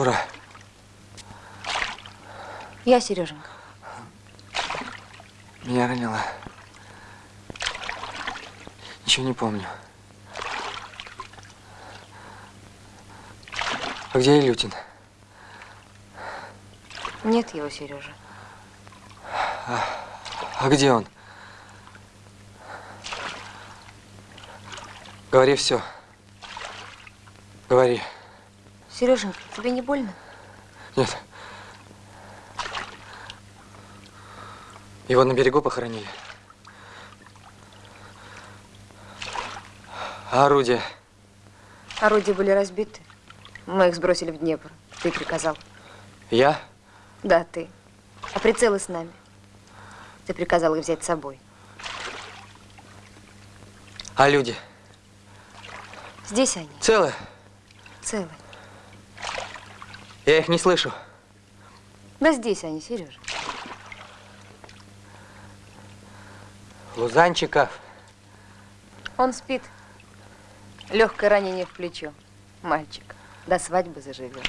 Шура. Я, Сереженька. Меня ранило. Ничего не помню. А где Илютин? Нет его, Сережа. А, а где он? Говори все. Говори. Сереженька, тебе не больно? Нет. Его на берегу похоронили. А орудия? Орудия были разбиты. Мы их сбросили в Днепр. Ты приказал. Я? Да, ты. А прицелы с нами. Ты приказал их взять с собой. А люди? Здесь они. Целы? Целы. Я их не слышу. Да здесь они, Сережа. Лузанчиков. Он спит. Легкое ранение в плечо. Мальчик. До свадьбы заживет.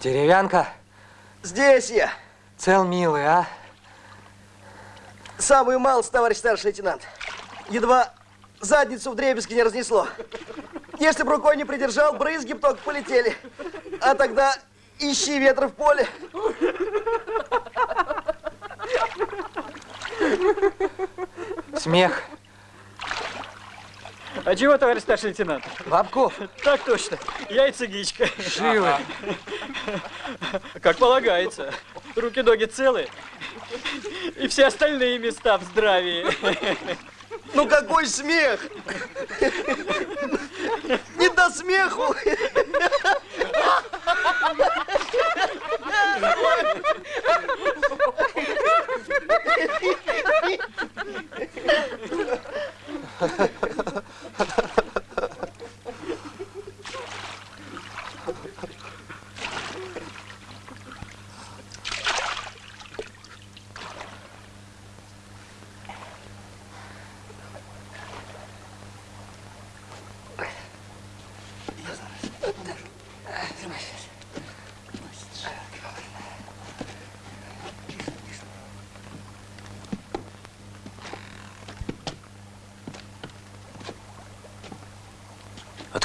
Деревянка. Здесь я. Цел милый, а? Самый малый, товарищ старший лейтенант. Едва задницу в дребезги не разнесло. Если бы рукой не придержал, брызги бы только полетели. А тогда ищи ветра в поле. Смех. А чего, товарищ старший лейтенант? Бабков. Так точно. Яйца гичка. Живы. Как полагается. Руки-ноги целы. И все остальные места в здравии. Ну какой смех! Не до смеху!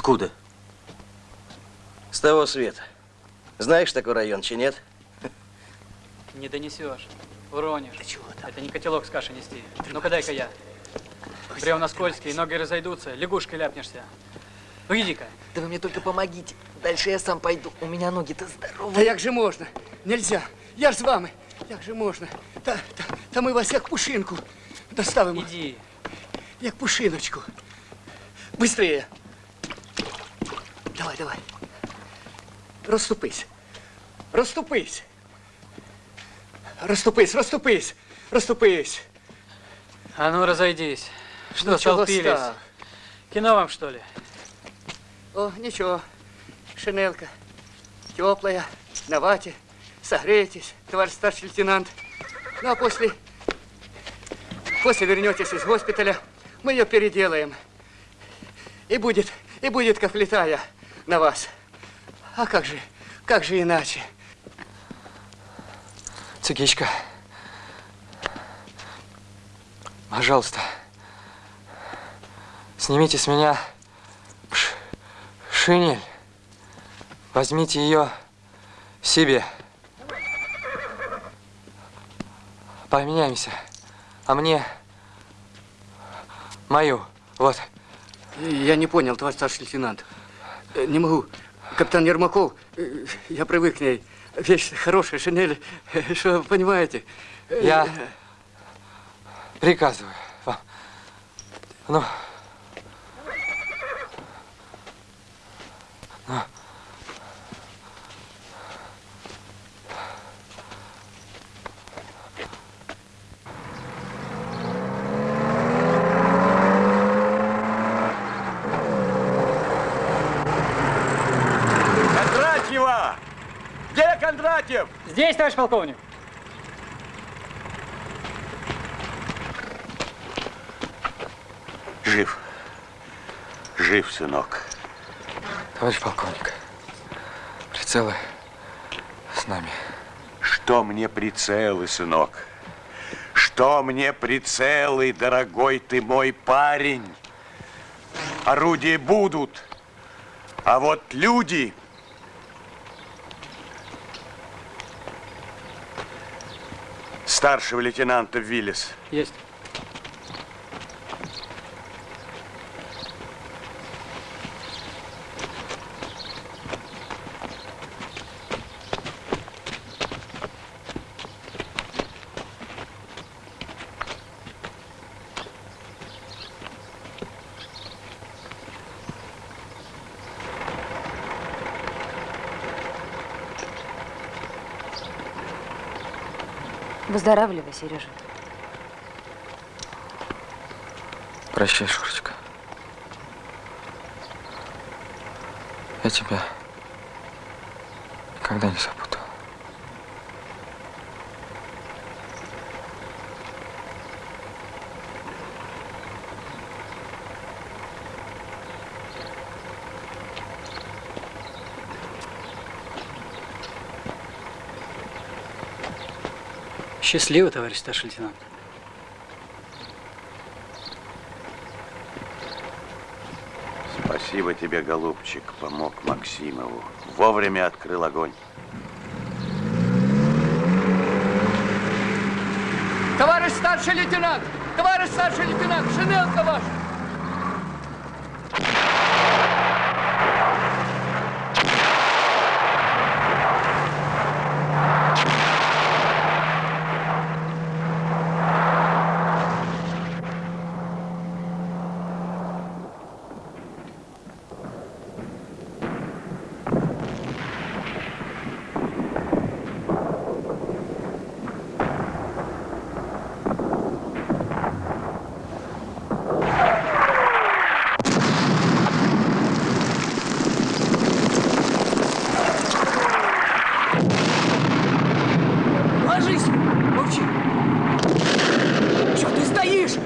Откуда? С того света. Знаешь такой район, чи нет? Не донесешь. Уронишь. Да чего там? Это не котелок с кашей нести. Ну-ка дай-ка я. Бревна скользкие, ноги разойдутся, лягушкой ляпнешься. Ну иди-ка. Да вы мне только помогите. Дальше я сам пойду. У меня ноги-то здоровые. як же можна? Нельзя. Я ж з вами. Як же можна? Та, та, та ми вас як пушинку доставимо. Иди. Як пушиночку. Быстрее. Давай, давай. Розступись. Розступись. Розступись, розступись. Розступись. А ну разойдись. Что, Ну, столпились? Кино вам, что ли? О, ничего. Шинелка. Теплая, на вате. Согрейтесь, товарищ старший лейтенант. Ну, а после... После вернетесь из госпиталя, мы ее переделаем. И будет, и будет как летая на вас. А как же, как же иначе? Цигичка. Пожалуйста. Снимите с меня шинель. Возьмите ее себе. Поменяемся. А мне мою. Вот. Я не понял, товарищ старший лейтенант. Э, Не могу. Капитан Ермаков, э, я привык к ней. Вещь хорошая, шинель, э, что, понимаете? Э, Я приказываю вам. Ну. Ну. Кондратьева! Где Кондратьев? Здесь, товарищ полковник. Жив. Жив, сынок. Товарищ полковник, прицелы с нами. Что мне прицелы, сынок? Что мне прицелы, дорогой ты мой парень? Орудия будут, а вот люди... Старшего лейтенанта Виллис. Есть. Выздоравливай, Сережа. Прощай, Шурочка. Я тебя никогда не забуду. Счастливо, товарищ старший лейтенант. Спасибо тебе, голубчик, помог Максимову. Вовремя открыл огонь. Товарищ старший лейтенант! Товарищ старший лейтенант! Шинелка ваша! Ложись! Молчи! Что ты стоишь?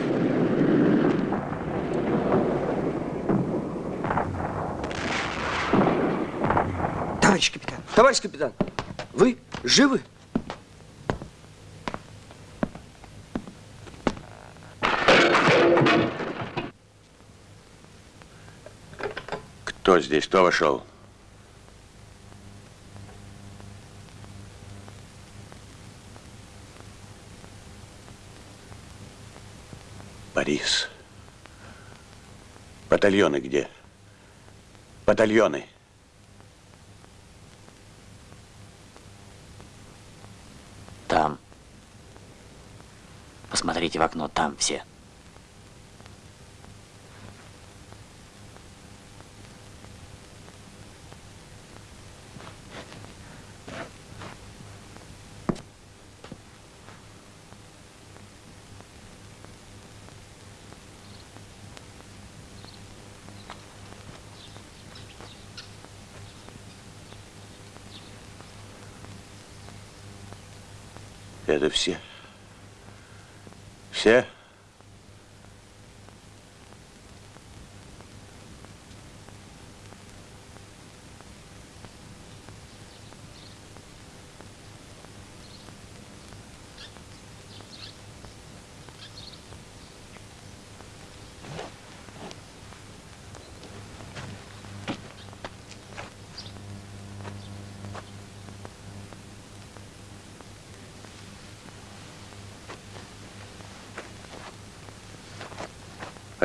Товарищ капитан, вы живы? Кто здесь? Кто вошел? Борис. Батальоны где? Батальоны. Там. Посмотрите в окно, там все. Это все? Все?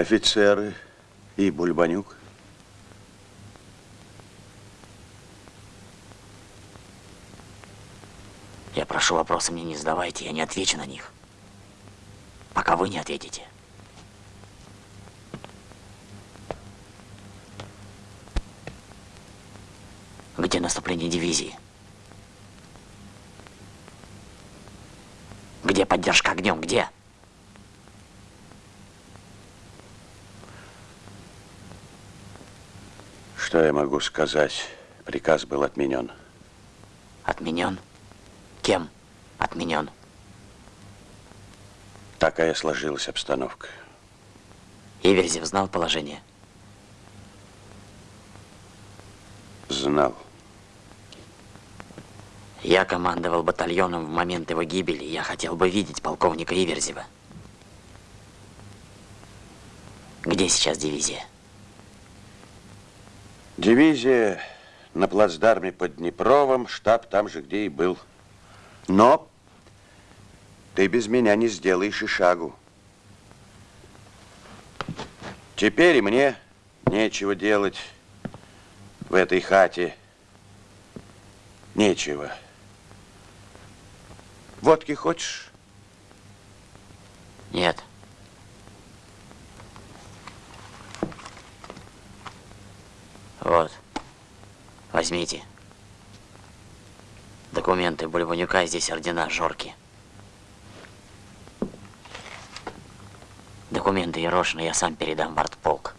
Офицеры и Бульбанюк. Я прошу, вопросы мне не задавайте, я не отвечу на них. Пока вы не ответите. Где наступление дивизии? Где поддержка огнем? Где? Что я могу сказать? Приказ был отменен. Отменен? Кем отменен? Такая сложилась обстановка. Иверзев знал положение. Знал. Я командовал батальоном в момент его гибели. Я хотел бы видеть полковника Иверзева. Где сейчас дивизия? Дивизия на плацдарме под Днепровым, штаб там же, где и был. Но ты без меня не сделаешь и шагу. Теперь мне нечего делать в этой хате. Нечего. Водки хочешь? Нет. Вот. Возьмите. Документы Бульванюка, здесь ордена Жорки. Документы Ерошина я сам передам в артполк.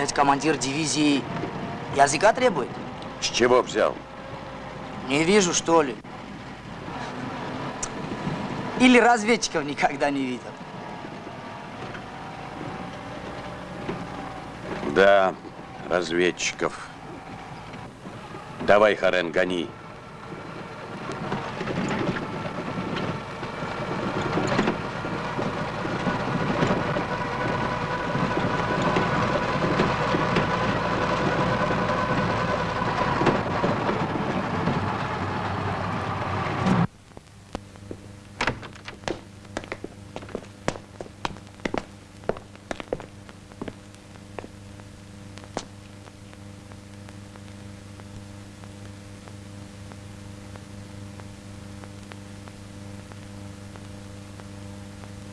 Опять командир дивизии языка требует? С чего взял? Не вижу, что ли. Или разведчиков никогда не видел. Да, разведчиков. Давай, Харен, гони.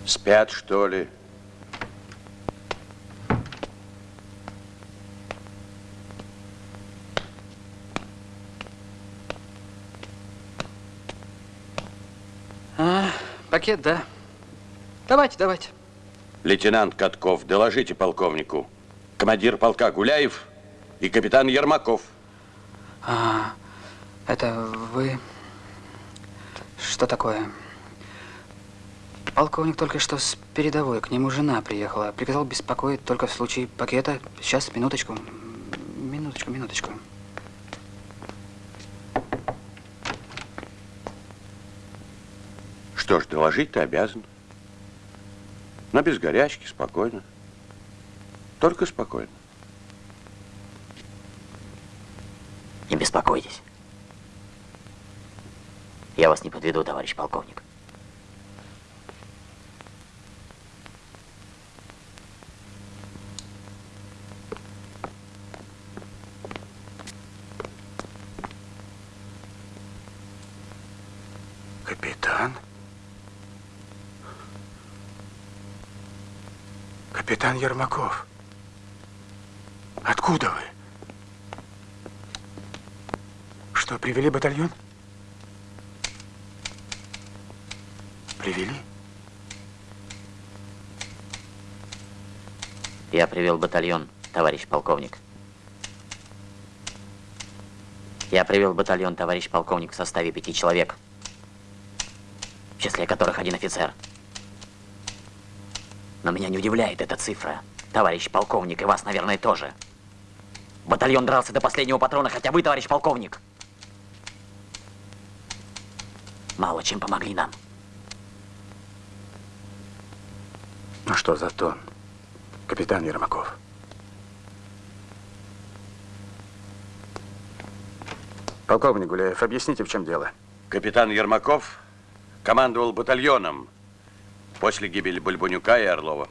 Спят, что ли? А, пакет, да. Давайте, давайте. Лейтенант Катков, доложите полковнику. Командир полка Гуляев и капитан Ермаков. А, это вы... Что такое? Полковник только что с передовой, к нему жена приехала. Приказал беспокоить только в случае пакета. Сейчас, минуточку. Минуточку, минуточку. Что ж, доложить ты обязан. Но без горячки, спокойно. Только спокойно. Не беспокойтесь. Я вас не подведу, товарищ полковник. Капитан? Капитан Ермаков. Откуда вы? Что, привели батальон? Привели? Я привел батальон, товарищ полковник. Я привел батальон, товарищ полковник, в составе пяти человек, в числе которых один офицер. Но меня не удивляет эта цифра, товарищ полковник, и вас, наверное, тоже. Батальон дрался до последнего патрона, хотя вы, товарищ полковник, мало чем помогли нам. Ну что за тон, капитан Ермаков? Полковник Гуляев, объясните, в чем дело. Капитан Ермаков командовал батальоном после гибели Бульбунюка и Орлова.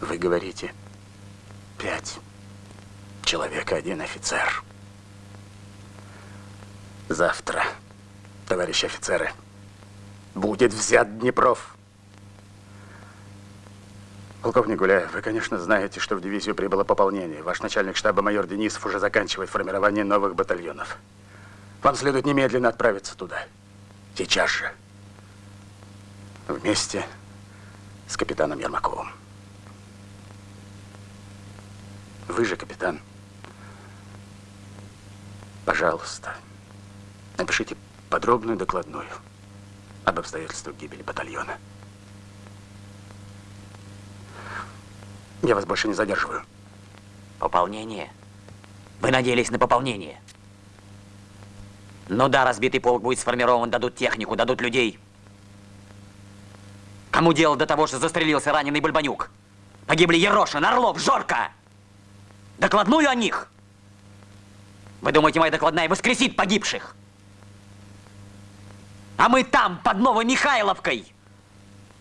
Вы говорите, пять человек, один офицер. Завтра, товарищи офицеры, будет взят Днепров. Полковник Гуляев, вы, конечно, знаете, что в дивизию прибыло пополнение. Ваш начальник штаба майор Денисов уже заканчивает формирование новых батальонов. Вам следует немедленно отправиться туда. Сейчас же. Вместе с капитаном Ермаковым. Вы же капитан. Пожалуйста, напишите подробную докладную об обстоятельствах гибели батальона. Я вас больше не задерживаю. Пополнение? Вы надеялись на пополнение? Ну да, разбитый полк будет сформирован, дадут технику, дадут людей. Кому дело до того, что застрелился раненый Бульбанюк? Погибли Ерошин, Орлов, Жорка! Докладную о них? Вы думаете, моя докладная воскресит погибших? А мы там, под Новой Михайловкой,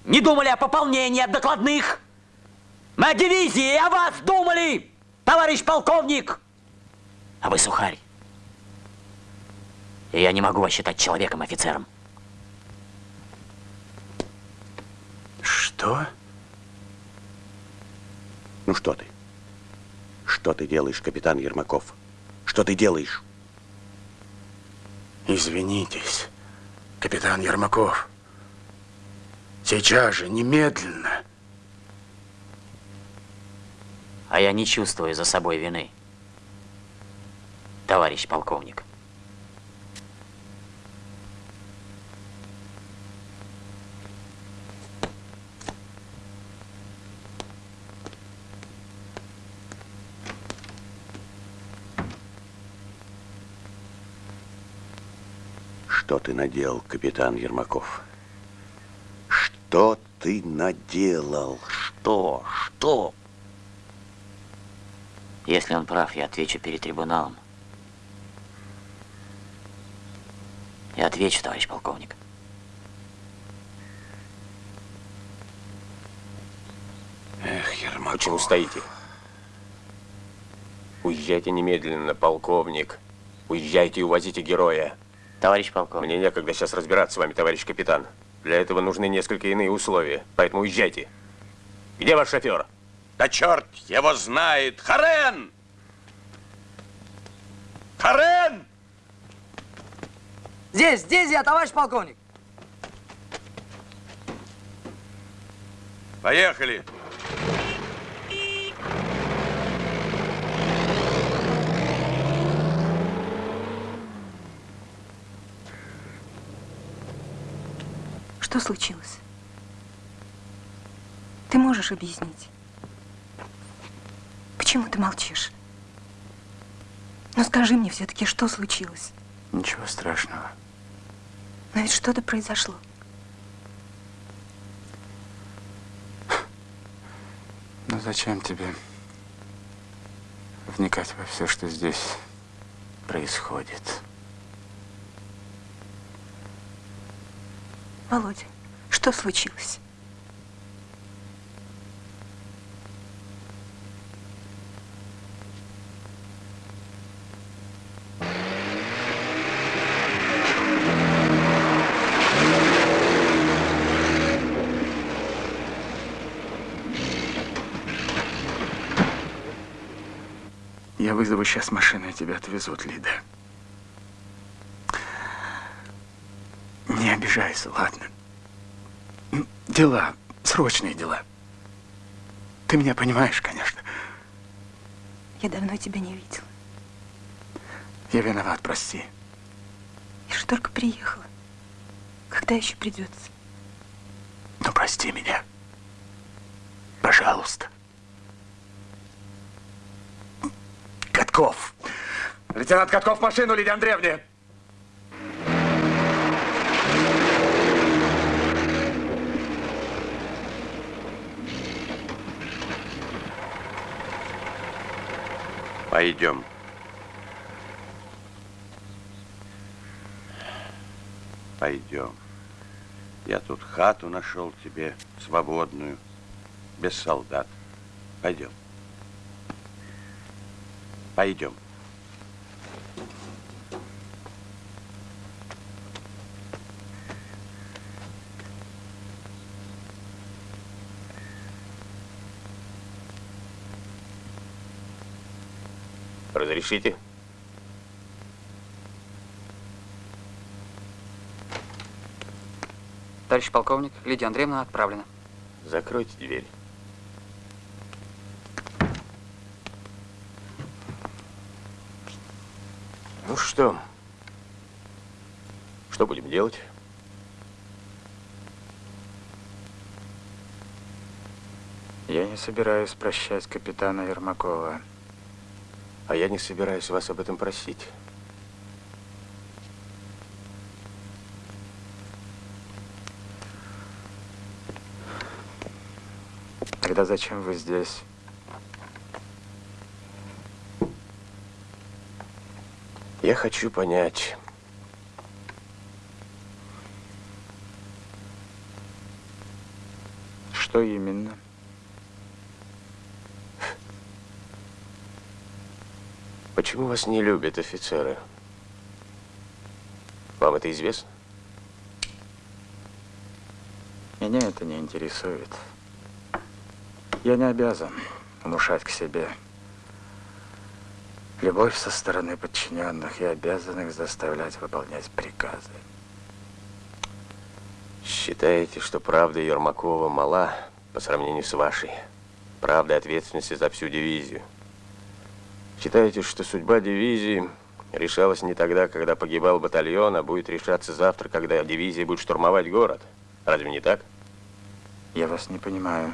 не думали о пополнении от докладных? Мы о дивизии о вас думали, товарищ полковник! А вы сухарь. И я не могу вас считать человеком-офицером. Что? Ну что ты? Что ты делаешь, капитан Ермаков? Что ты делаешь? Извинитесь, капитан Ермаков. Сейчас же, немедленно. А я не чувствую за собой вины, товарищ полковник. Что ты наделал, капитан Ермаков? Что ты наделал? Что? Что? Если он прав, я отвечу перед трибуналом. Я отвечу, товарищ полковник. Эх, Ермаков. Почему стоите? Уезжайте немедленно, полковник. Уезжайте и увозите героя. Товарищ полковник. Мне некогда сейчас разбираться с вами, товарищ капитан. Для этого нужны несколько иные условия, поэтому уезжайте. Где ваш шофер? Да черт его знает! Харен! Харен! Здесь, здесь я, товарищ полковник. Поехали! Что случилось? Ты можешь объяснить? Почему ты молчишь? Ну скажи мне все-таки, что случилось? Ничего страшного. Но ведь что-то произошло. Ну зачем тебе вникать во все, что здесь происходит? Володя, что случилось? Я вызову сейчас машину, и тебя отвезут, Лида. Не обижайся, ладно? Дела, срочные дела. Ты меня понимаешь, конечно. Я давно тебя не видела. Я виноват, прости. Я же только приехала. Когда еще придется? Ну, прости меня. Пожалуйста. Катков. Лейтенант Катков, машину, Лидия Андреевна. Пойдем. Пойдем. Я тут хату нашел тебе свободную, без солдат. Пойдем. Пойдем. Разрешите? Товарищ полковник, Лидия Андреевна отправлена. Закройте дверь. Ну что? Что будем делать? Я не собираюсь прощать капитана Ермакова. А я не собираюсь вас об этом просить. Тогда зачем вы здесь? Я хочу понять, Что именно? Почему вас не любят офицеры? Вам это известно? Меня это не интересует. Я не обязан внушать к себе любовь со стороны подчиненных и обязан их заставлять выполнять приказы. Считаете, что правда Ермакова мала по сравнению с вашей? Правда ответственности за всю дивизию? Считаете, что судьба дивизии решалась не тогда, когда погибал батальон, а будет решаться завтра, когда дивизия будет штурмовать город? Разве не так? Я вас не понимаю.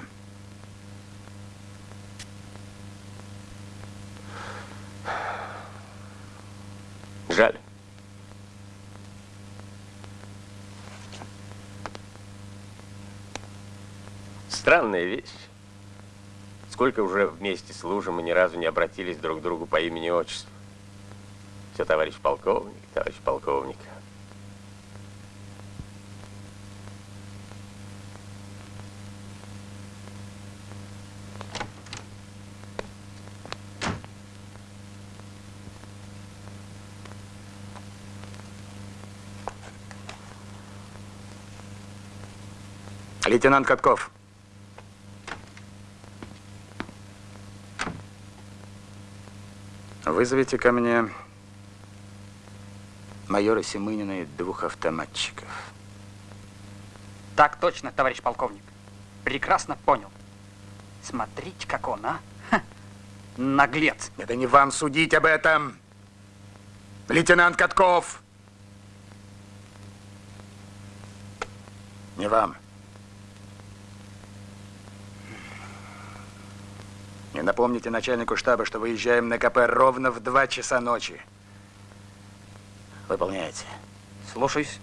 Жаль. Странная вещь. Сколько уже вместе служим и ни разу не обратились друг к другу по имени и отчеству. Все, товарищ полковник, товарищ полковник. Лейтенант Катков. Вызовите ко мне майора Семынина и двух автоматчиков. Так точно, товарищ полковник. Прекрасно понял. Смотрите, как он, а? Ха, наглец. Это не вам судить об этом. Лейтенант Катков. Не вам. И напомните начальнику штаба, что выезжаем на КП ровно в 2 часа ночи. Выполняйте. Слушаюсь.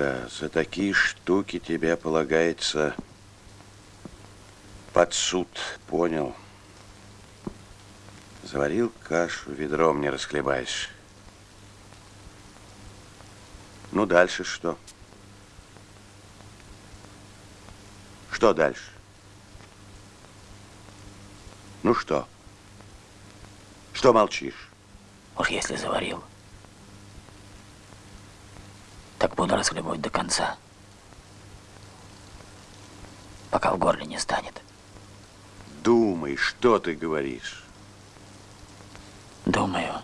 Да, за такие штуки тебе полагается под суд, понял? Заварил кашу, ведром не расхлебаешь. Ну, дальше что? Что дальше? Ну что? Что молчишь? Уж если заварил, так буду расхлебывать до конца. Пока в горле не станет. Думай, что ты говоришь. Думаю.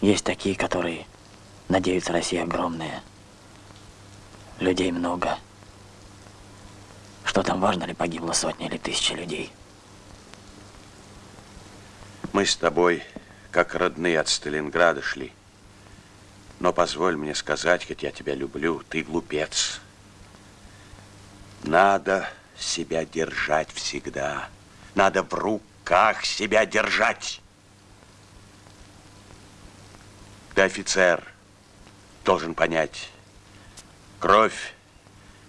Есть такие, которые надеются, Россия огромная. Людей много. Что там важно ли погибло сотни или тысячи людей? Мы с тобой, как родные от Сталинграда, шли. Но позволь мне сказать, хоть я тебя люблю, ты глупец. Надо себя держать всегда. Надо в руках себя держать. Ты офицер, должен понять. Кровь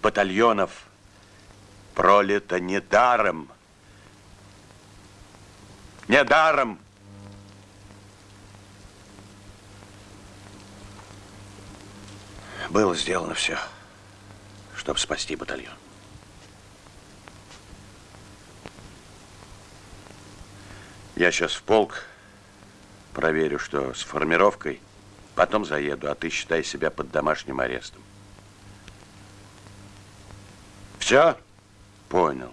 батальонов пролита недаром. Недаром. Было сделано все, чтобы спасти батальон. Я сейчас в полк проверю, что с формировкой, потом заеду, а ты считай себя под домашним арестом. Все? Понял.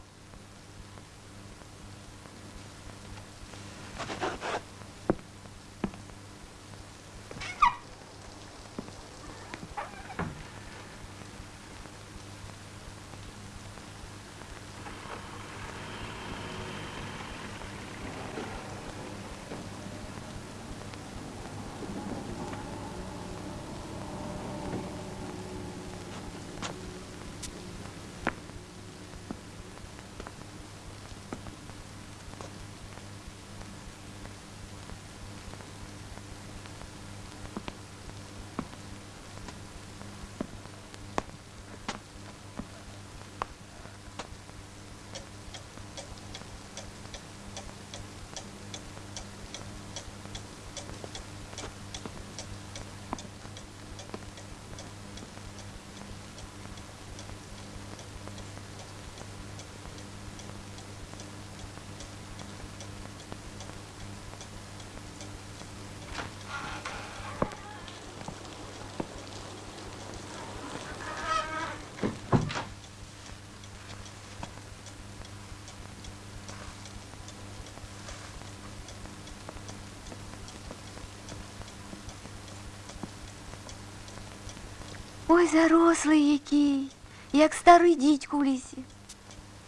Ой, зарослий який, як старий дідько в лісі.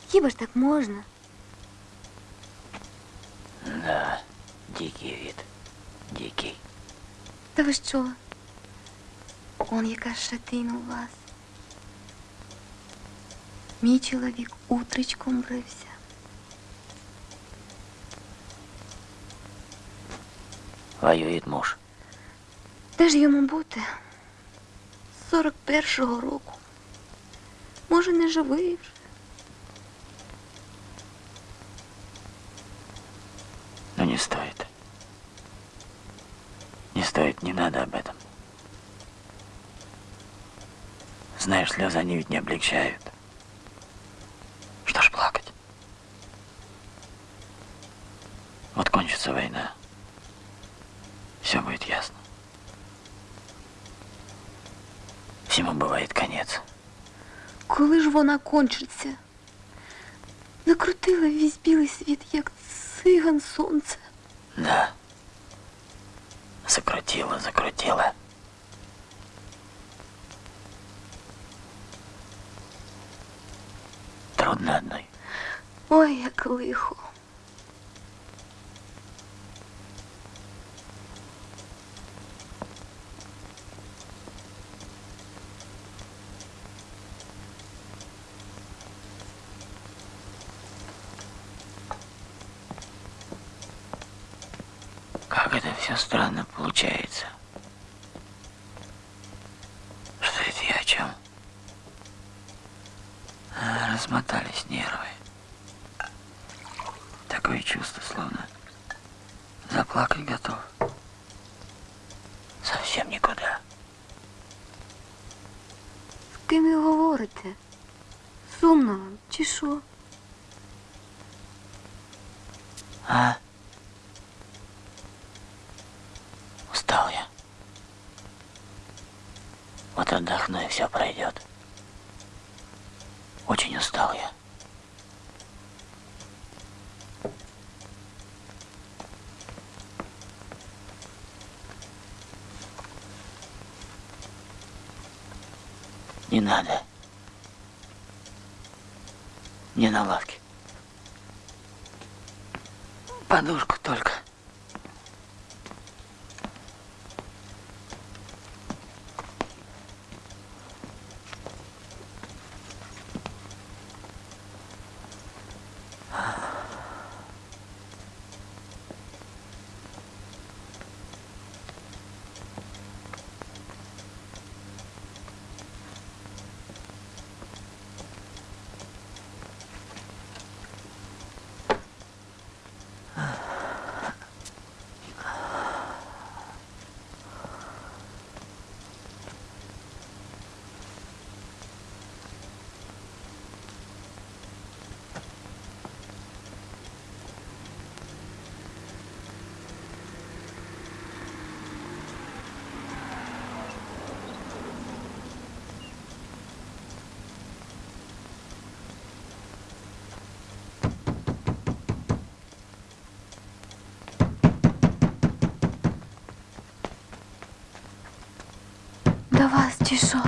Хіба ж так можна? Да, дикий вид. Дикий. Та ви що? Он яка шатина у вас. Мій чоловік утречком брився. Воює муж. Де ж йому бути? З 41-го року. Може, не живий вже. Но не стоит. Не стоит, не надо об этом. Знаешь, слезы они ведь не облегчают. Что ж плакать? Вот кончится война. Все будет ясно. Всему бывает конец. Коли ж вона кончиться? Закрутила весь білий світ, як циган сонце. Да. Закрутила, закрутила. Трудно одной. Ой, як лихо. Как это все странно получается. Что это я о чем? А, размотались нервы. Такое чувство, словно заплакать готов. Совсем никуда. З ким ви говорите? Сумно вам, чи що? А? Устал я. Вот отдохну, и все пройдет. Очень устал я. Не надо. Не на лавке. Подушку що?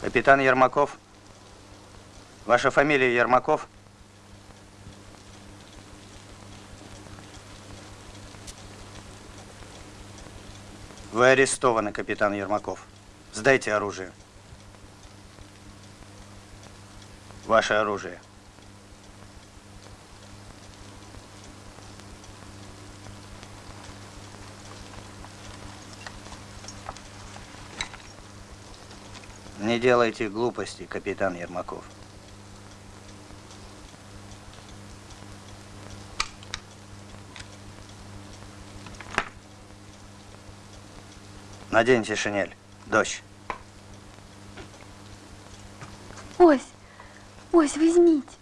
Капитан Ермаков? Ваша фамилия Ермаков? Арестованы, капитан Ермаков. Сдайте оружие. Ваше оружие. Не делайте глупости, капитан Ермаков. Наденьте шинель. Дождь. Ось, ось, візьміть.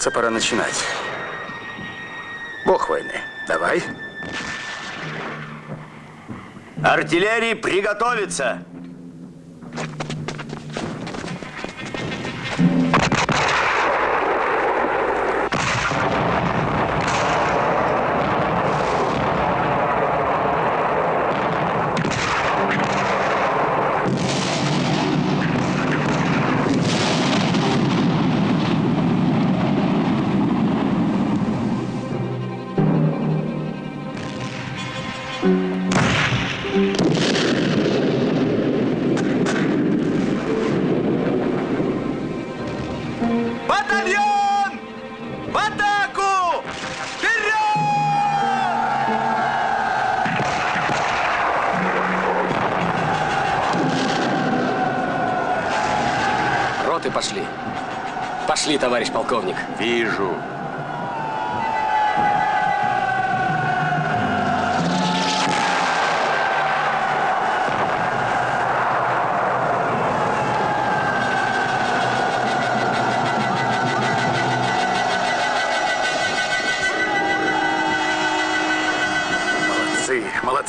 Кажется, пора начинать. Бог войны, давай. Артиллерии приготовиться! Батальон! В атаку! Роты пошли. Пошли, товарищ полковник. Вижу.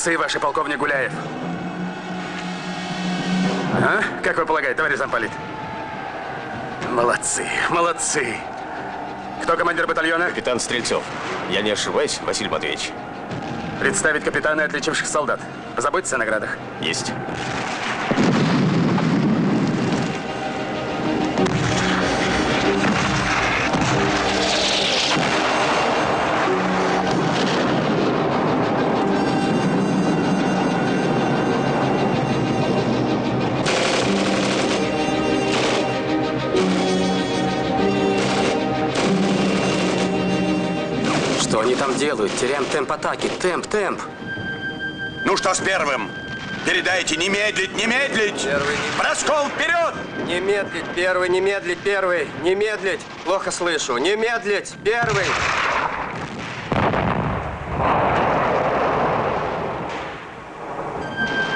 Молодцы, ваши полковник Гуляев. А? Как вы полагаете, товарищ замполит? Молодцы, молодцы. Кто командир батальона? Капитан Стрельцов. Я не ошибаюсь, Василий Матвеевич? Представить капитана и отличивших солдат. Позаботьтесь о наградах. Есть. Делают? Теряем темп атаки. Темп, темп. Ну что с первым? Передайте, не медлить, не медлить! Первый не... Раскол вперед! Не медлить, первый, не медлить, первый, не медлить. Плохо слышу. Не медлить, первый.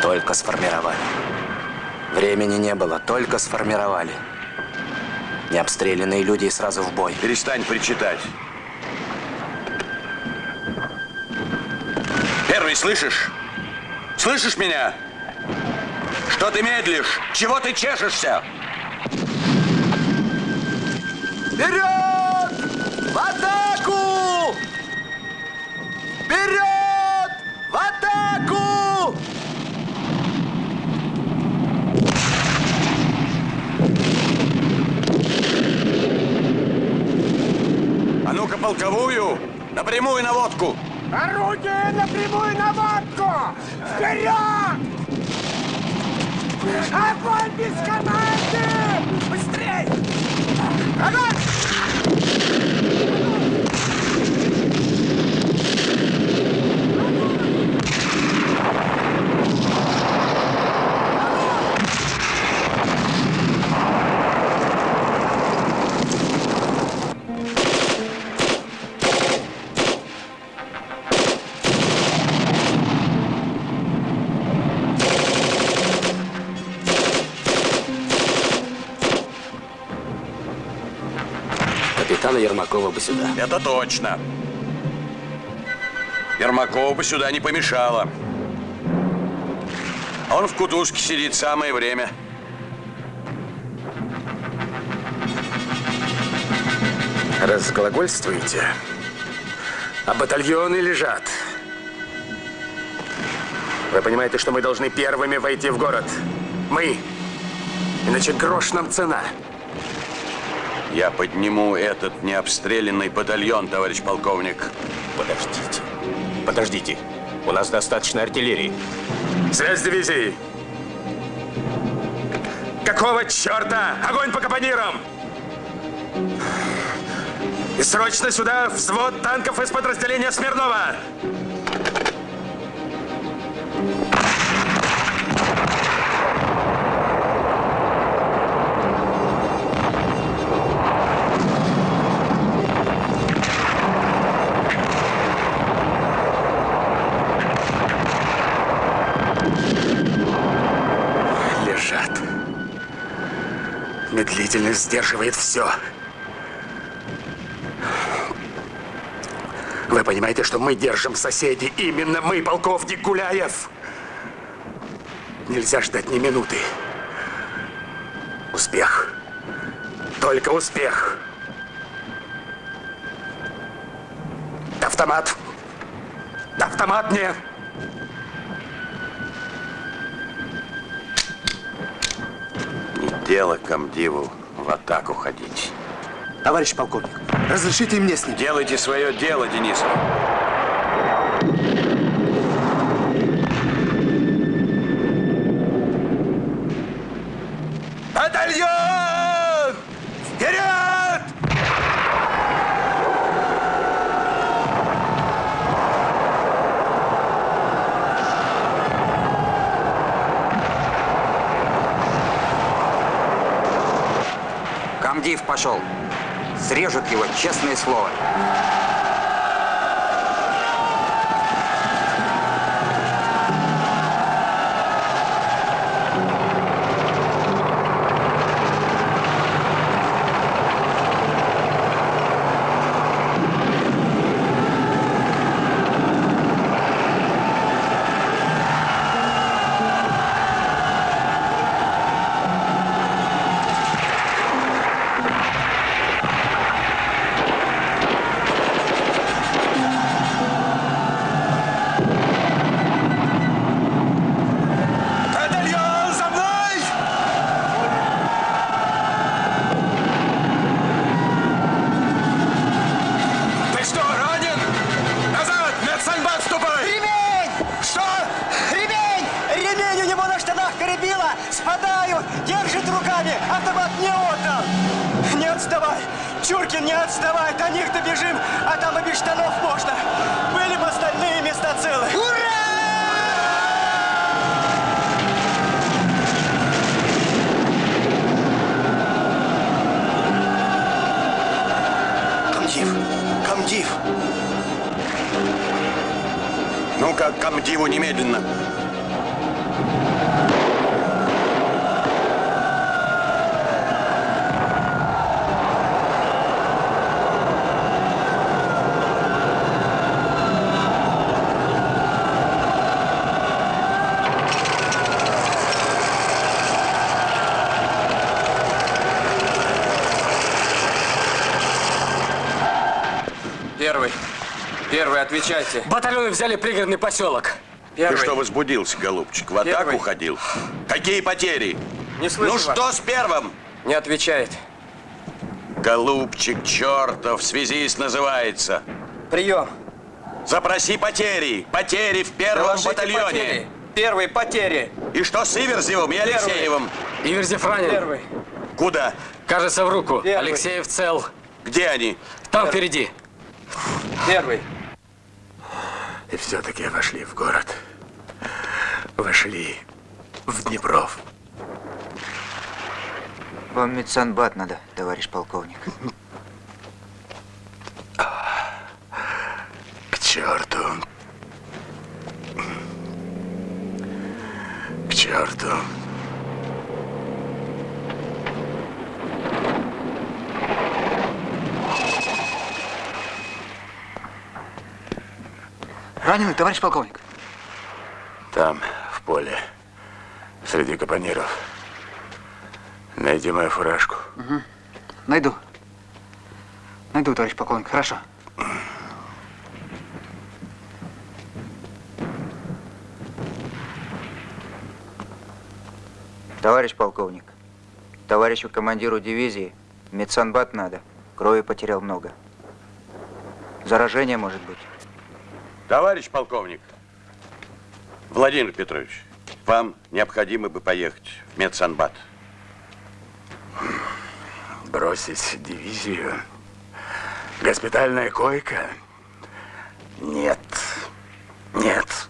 Только сформировали. Времени не было, только сформировали. Необстрелянные люди и сразу в бой. Перестань причитать. Слышишь? Слышишь меня? Что ты медлишь? Чего ты чешешься? Вперед! В атаку! Вперед! В атаку! А ну-ка полковую, напрямую наводку. Орудие на прямую наводку! Вперед! Огонь без команды! Быстрей! Огонь! Ермакова бы сюда. Это точно. Ермакова бы сюда не помешало. Он в кутузке сидит самое время. Разглагольствуете? А батальоны лежат. Вы понимаете, что мы должны первыми войти в город? Мы. Иначе грош нам цена. Я подниму этот необстрелянный батальон, товарищ полковник. Подождите. Подождите. У нас достаточно артиллерии. Связь дивизии. Какого черта? Огонь по капонирам! И срочно сюда взвод танков из подразделения Смирнова! Медлительность сдерживает все. Вы понимаете, что мы держим соседей? Именно мы, полковник Гуляев. Нельзя ждать ни минуты. Успех. Только успех. Автомат. Автомат мне. Дело комдиву в атаку ходить. Товарищ полковник, разрешите мне с ним? Делайте свое дело, Денисов. Батальон! Вперед! Камдив пошел. Срежут его, честное слово. Перебило! Спадаю! Держит руками! Автомат не отдал! Не отставай! Чуркин, не отставай, до них добежим, а там и без штанов можно. Были бы остальные места целы. Ура! Комдив! Комдив! Ну-ка, комдиву немедленно! Первый. Первый, отвечайте. Батальоны взяли пригородный поселок. Ты что возбудился, голубчик? В атаку Первый. ходил? Какие потери? Не слышу Ну вас. что с первым? Не отвечает. Голубчик чертов, связист называется. Прием. Запроси потери. Потери в первом Доложите батальоне. потери. Первый, потери. И что с Иверзевым и Первый. Алексеевым? Иверзев ранен. Первый. Куда? Кажется, в руку. Первый. Алексеев цел. Где они? Там впереди. Первый. И все-таки вошли в город. Вошли в Днепров. Вам медсанбат надо, товарищ полковник. К черту. К черту. Раненый, товарищ полковник. Там, в поле, среди капониров. Найди мою фуражку. Угу. Найду. Найду, товарищ полковник. Хорошо. Товарищ полковник, товарищу командиру дивизии медсанбат надо. Крови потерял много. Заражение может быть. Товарищ полковник, Владимир Петрович, вам необходимо бы поехать в медсанбат. Бросить дивизию? Госпитальная койка? Нет. Нет.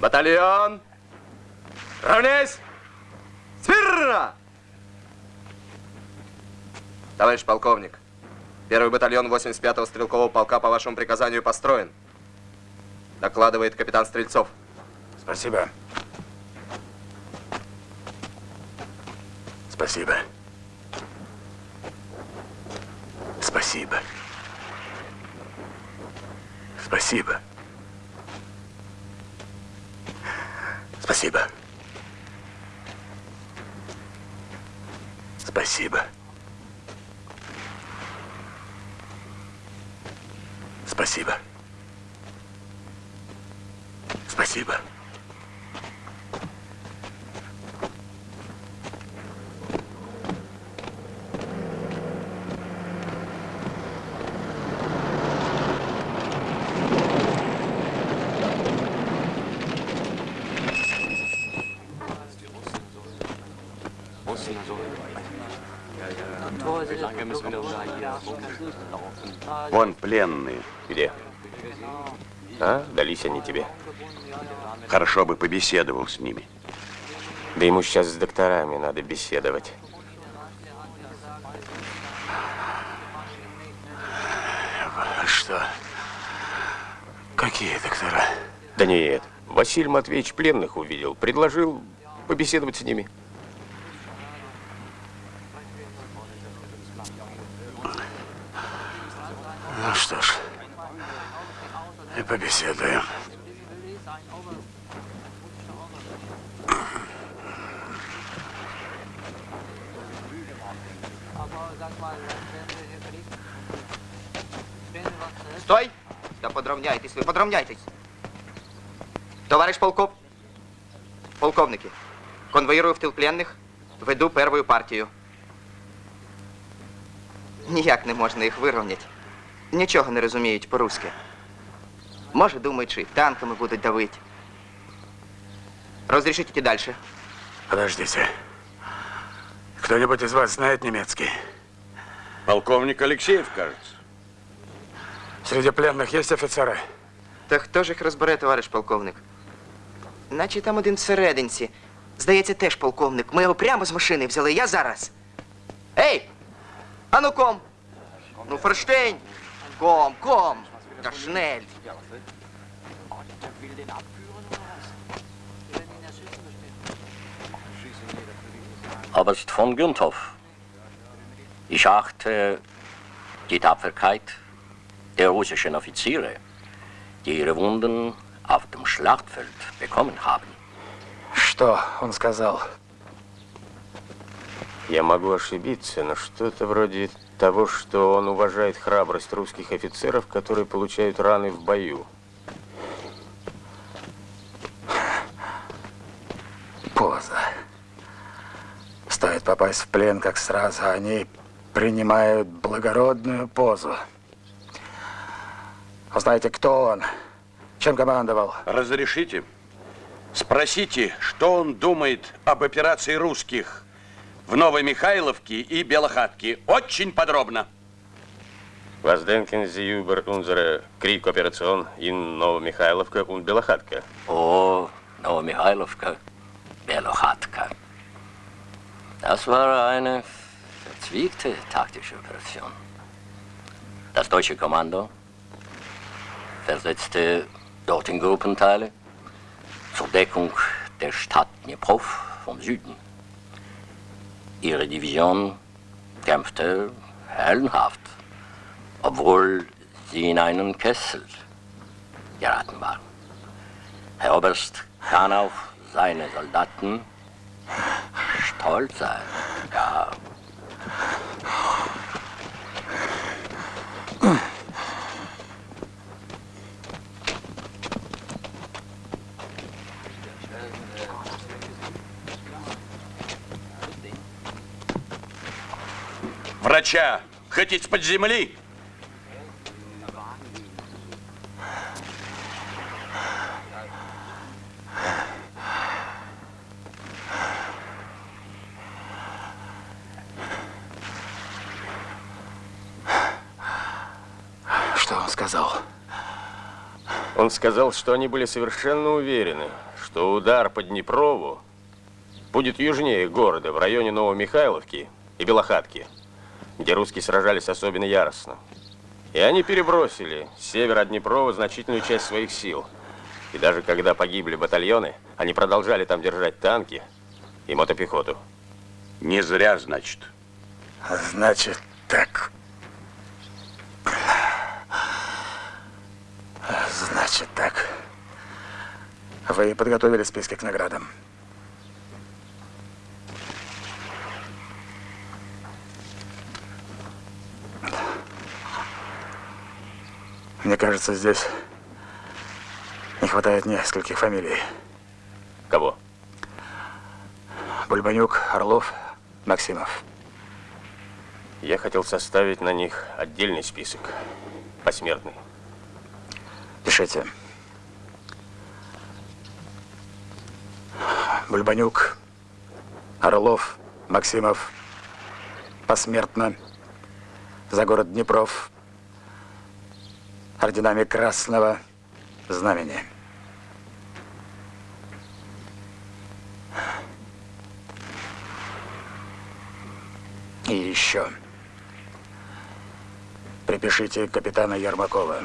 Батальон. Равняйсь. Смирно! Товарищ полковник, первый батальон 85-го стрелкового полка по вашему приказанию построен. Докладывает капитан Стрельцов. Спасибо. Спасибо. Спасибо. Спасибо. Спасибо. Спасибо. Спасибо. Спасибо. Вон пленные. А, дались они тебе. Хорошо бы побеседовал с ними. Да ему сейчас с докторами надо беседовать. Что? Какие доктора? Да нет, Василий Матвеевич пленных увидел, предложил побеседовать с ними. Ну что ж, и побеседуем. Стой! Да подравняйтесь вы, подравняйтесь. Товарищ полков, полковники, конвоирую в тил пленних, веду первую партію. Ніяк не можна їх вирівняти. Нічого не розуміють по-руськи. Може, думають, що і танками будуть давити. Разрешите идти дальше? Подождите. Кто-нибудь из вас знает немецкий? Полковник Алексеев, кажется. Среди пленных есть офицеры? Та хто ж їх розбере, товариш полковник? Наче там один всерединці. Здається, теж полковник. Ми його прямо з машини взяли. Я зараз. Ей! Ану ком! Ну, Ферштейн! Ком, ком! Та шнель! Oberst von Günthoff, ich achte die Tapferkeit der russischen Offiziere, die ihre Wunden auf dem Schlachtfeld bekommen haben. Что он сказал? Я могу ошибиться, но что-то вроде того, что он уважает храбрость русских офицеров, которые получают раны в бою. Поза. Стоит попасть в плен, как сразу они принимают благородную позу. А знаете, кто он? Чем командовал? Разрешите? Спросите, что он думает об операции русских в Новой Михайловке и Белохатке. Очень подробно. Was denken Sie über unsere Kriegkooperation in Новомихайловка und Белохатка? Oh, Novomichailovka, Belochatka. Das war eine verzwickte taktische Operation. Das deutsche Kommando versetzte dorthin Gruppenteile zur Deckung der Stadt Dniprov vom Süden. Ihre Division kämpfte heldenhaft, obwohl sie in einen Kessel geraten waren. Herr Oberst kann auf seine Soldaten stolz sein. Ja. Врача хоть из-под земли? Что он сказал? Он сказал, что они были совершенно уверены, что удар по Днепрову будет южнее города, в районе Новомихайловки и Белохатки, где русские сражались особенно яростно. И они перебросили с севера от Днепрова значительную часть своих сил. И даже когда погибли батальоны, они продолжали там держать танки и мотопехоту. Не зря, значит. Значит, так. Значит, так. Вы подготовили списки к наградам? Мне кажется, здесь не хватает нескольких фамилий. Кого? Бульбанюк, Орлов, Максимов. Я хотел составить на них отдельный список, посмертный. Пишите. Бульбанюк, Орлов, Максимов, посмертно, за город Днепров, орденами Красного Знамени. И еще. Припишите капитана Ермакова.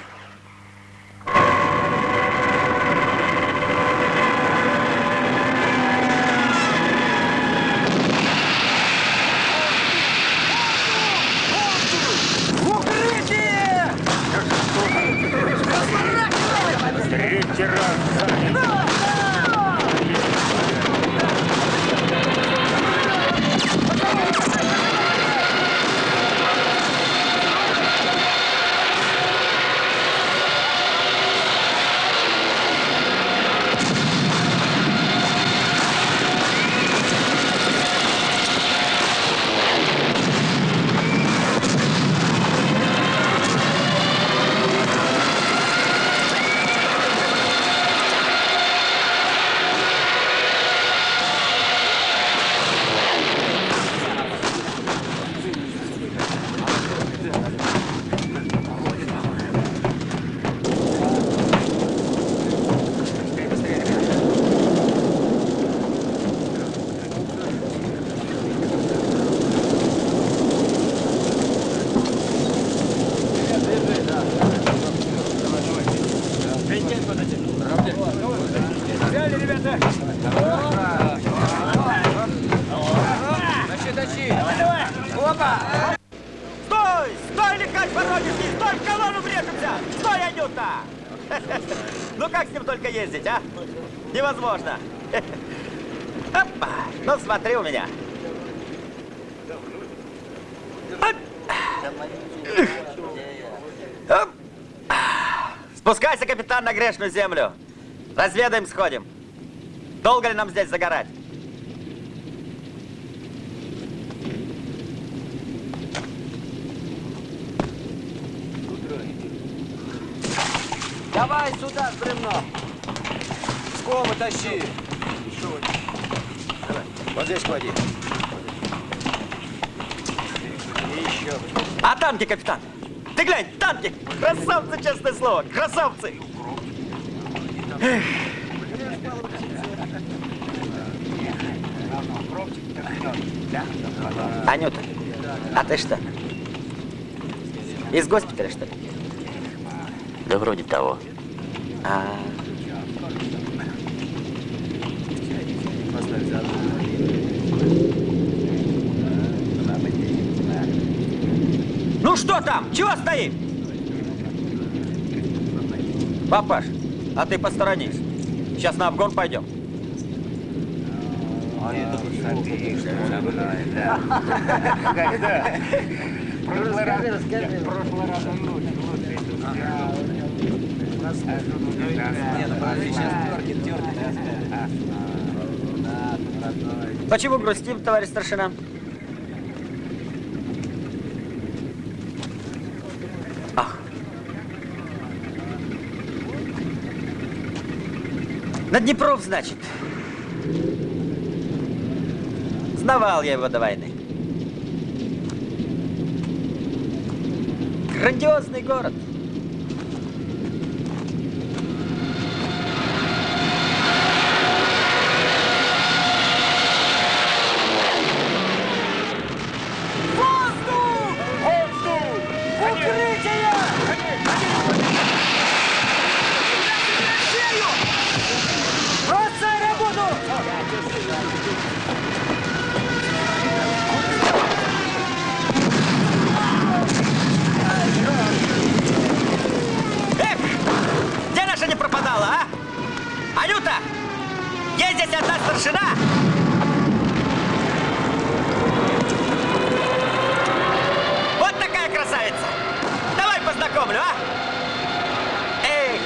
На грешную землю. Разведаем, сходим. Долго ли нам здесь загорать? Давай сюда с бревном. Скобы тащи. Вот здесь клади. еще. А танки, капитан? Ты глянь, танки! Красавцы, честное слово, красавцы! Эх. Анюта, а ты что? Из госпиталя, что ли? Да вроде того. А, Ну что там? Чего стоим? Папаш, а ты посторонись. Сейчас на обгон пойдем. Когда? Прошлый раз. Расскажи, прошлый раз он лучше, лучше. Почему грустим, товарищ старшина? На Днепров, значит. Знавал я его до войны. Грандиозный город. Воздух! Воздух! Укрытие! Бросай работу! Эх, где наша не пропадала, а? Анюта, есть здесь одна старшина? Вот такая красавица. Давай познакомлю, а? Эй!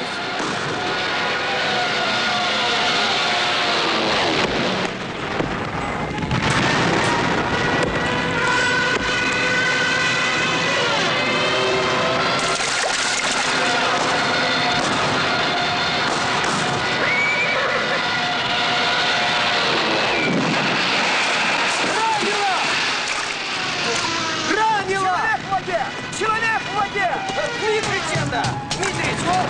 Ранила! Человек в воде! Человек в воде! Дмитрич это! Дмитрич, вот!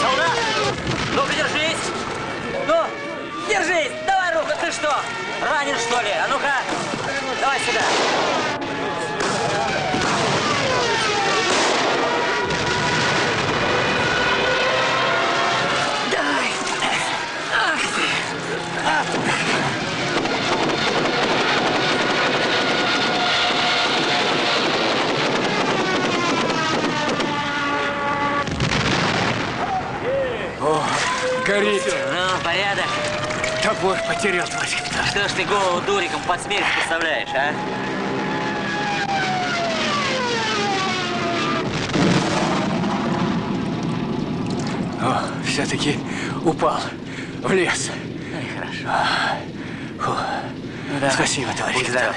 Солдат! Ну-ка, держись! Ну, держись! Давай руку, ты что? Ранен, что ли? А ну-ка, давай сюда. Давай! Ах ты! А. Горит. Ну, порядок. Топор потерял, капитан. Что ж ты голову дуриком под смерть подставляешь, а? О, все-таки упал в лес. Ну и хорошо. А, фу. Ну, давай. Спасибо, товарищ капитан.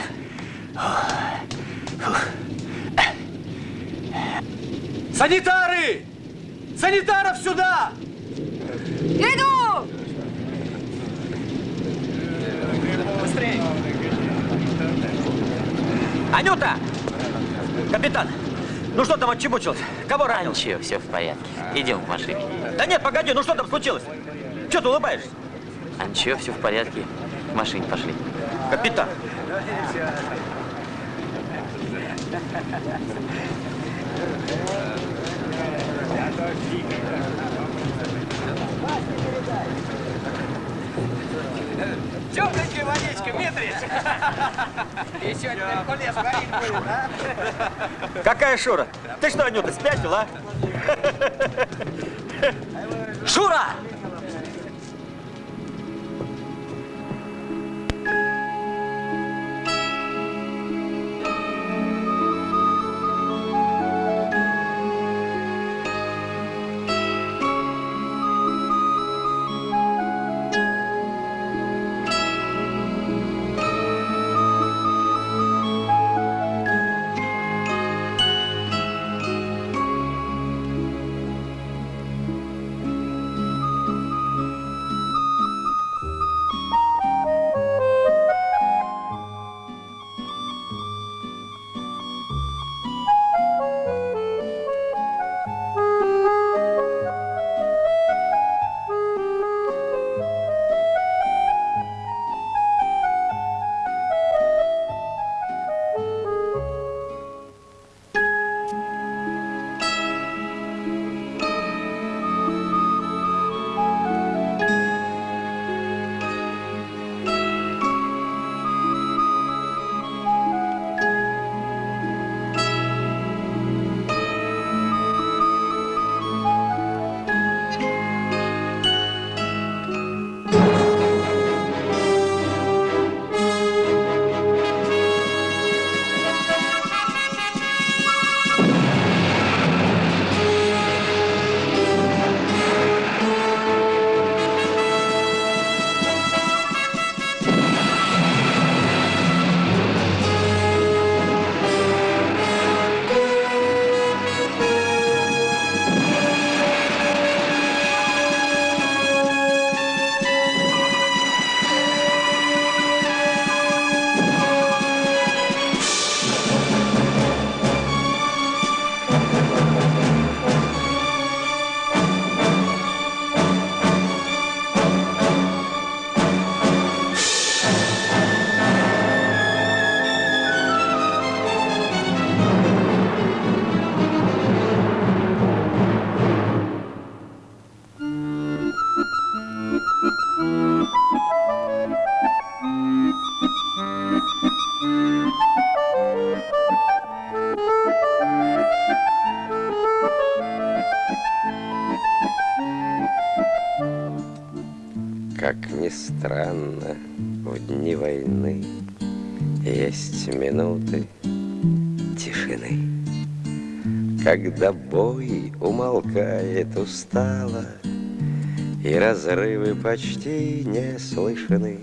Санитары! Санитаров сюда! Иду! Быстрее! Анюта! Капитан, ну что там отчебучилось? Кого ранил? Ничего, все в порядке. Идем к машине. Да нет, погоди, ну что там случилось? Че ты улыбаешься? А ничего, все в порядке. В машине пошли. Капитан! Темненькая водичка, Митрич! Еще один Меркулес варить будет, а? Какая Шура? Ты что, Анюта, спятил, а? Шура! Когда бой умолкает устало, И разрывы почти не слышны,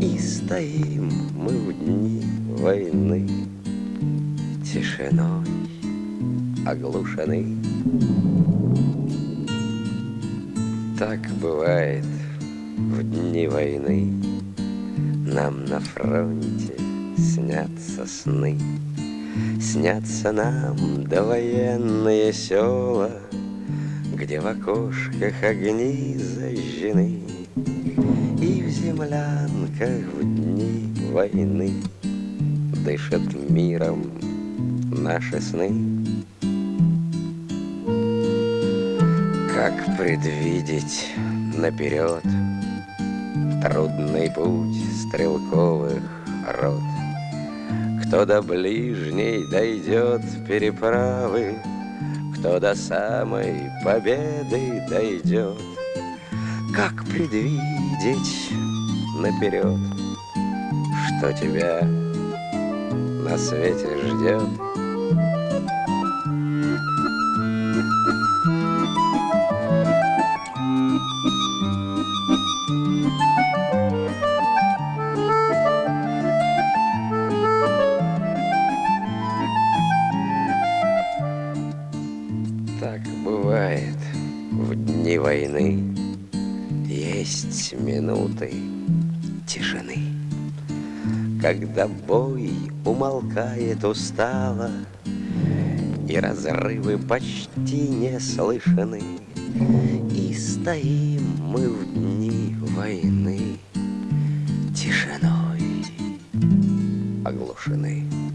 И стоим мы в дни войны. Тишиной оглушены. Так бывает в дни войны. Нам на фронте снятся сны Снятся нам довоенные села Где в окошках огни зажжены И в землянках в дни войны Дышат миром наши сны. Как предвидеть наперед Трудный путь стрелковых рот Кто до ближней дойдет переправы Кто до самой победы дойдет. Как предвидеть наперед Что тебя на свете ждет Когда бой умолкает устало И разрывы почти не слышны И стоим мы в дни войны Тишиной оглушены.